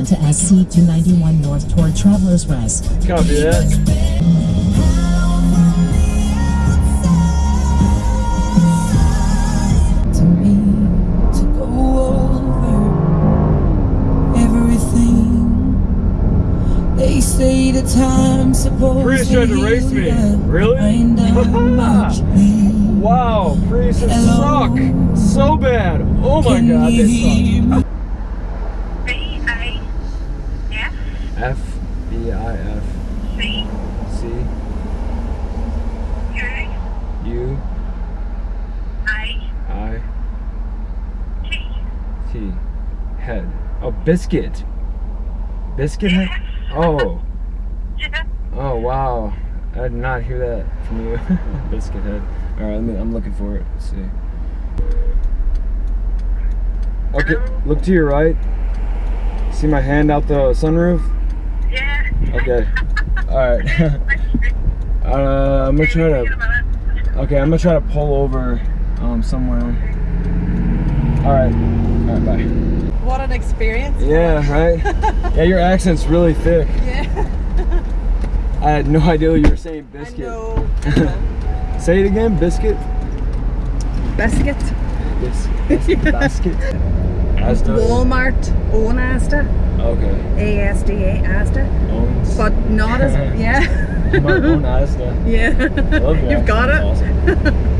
onto SC291 North toward Travelers Rest. Copy that. to me to go over everything. They say the time supposed Prius to tried to race me. Really? Find out much pain. Wow, Priuses Hello? suck so bad. Oh my Can god, they suck. me? B A F F B I F C C U U A I T. T. Head. Oh, biscuit. Biscuit head? Oh. Yeah. Oh wow. I did not hear that from you. biscuit head. Alright, me I'm looking for it. Let's see. Okay, look to your right. See my hand out the sunroof? Okay. Alright. uh, I'm gonna try to Okay, I'm gonna try to pull over um somewhere. Alright. Alright, bye. What an experience. Yeah, right? yeah, your accent's really thick. Yeah. I had no idea you were saying biscuit. I know. Say it again, biscuit. Biscuit. Bis- bis- basket. Asda. Walmart own Asda. Okay. ASDA Asda. Owns. Not as, yeah. Own Asda. yeah. I love your You've got it. Awesome.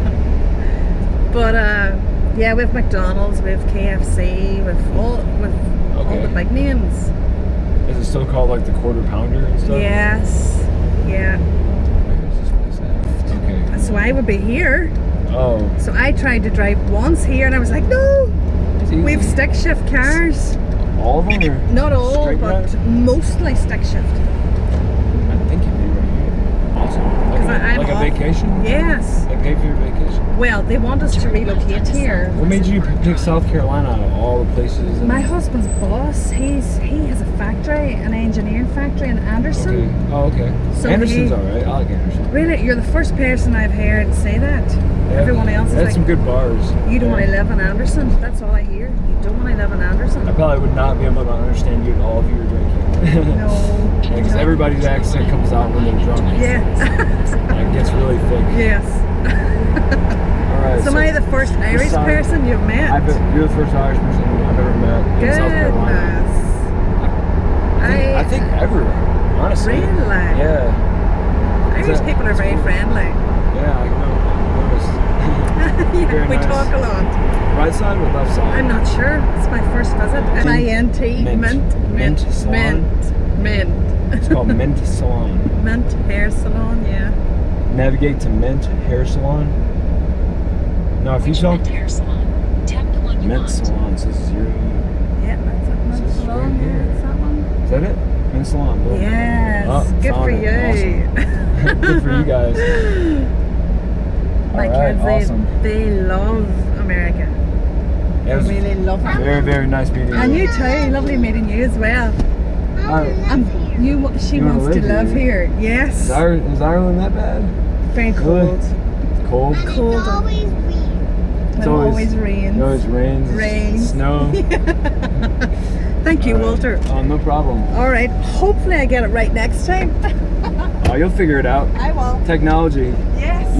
But uh, yeah, with McDonald's, with KFC, with all with all Okay. the big names. Is it still called like the quarter pounder and stuff? Yes. Yeah. Where's this place? Okay. So I would be here. Oh. So I tried to drive once here, and I was like, no. We have stick shift cars. All of them are. Not all, but drive? mostly stick shift. I think you'd be right. Awesome. Like, 'Cause a, I- I'm like a vacation. Yes. They pay for your vacation. Well, they want us to relocate here. What made you pick South Carolina out of all the places? My husband's boss, he's he has a factory, an engineering factory in Anderson. Okay. Oh, okay. So Anderson's alright. I like Anderson. Really, you're the first person I've heard say that. Everyone else They is had like, some good bars. you don't Yeah. want to live in Anderson. That's all I hear. You don't want to live in Anderson. I probably would not be able to understand you at all if you were drinking. No. Because no. everybody's accent comes out when they're drunk. Yeah. It gets really thick. yes. Alright. So am I the first Irish side- person you've met? I bet you're the first Irish person I've ever met in South Carolina. Goodness. I think, I I, think everywhere, honestly. Really? Yeah. Irish that- people are very friendly. Yeah, I know. I noticed. yeah, Very we nice. talk a lot. right side or left side? I'm not sure. It's my first visit. Mint. M-I-N-T. Mint. Mint. Mint salon? Mint. Mint. It's called Mint Salon. Mint hair salon, yeah. Navigate to Mint Hair Salon. No, if you tell Hair salon. Tap the one you Mint want. Salon, so this is zero. Yeah, that's it. Mint This is salon, right yeah, here. that one. Is that it? Mint Salon. Boom. Yes. Oh, Good for it. you. Good for you guys. My All right, kids, they, awesome. they love America. It They was really love it. very, very nice meeting you. And you. you too. Lovely meeting you as well. Alright. And you, she You wants to live live here? here. Yes. Is, Ir- is Ireland that bad? Very Really? cold. Cold? Cold. It's always rain. It always rains. It always rains. Rains. Snow. Thank you, All right. Walter. Oh, no problem. All right. Hopefully, I get it right next time. Oh, you'll figure it out. I will. Technology. Yes.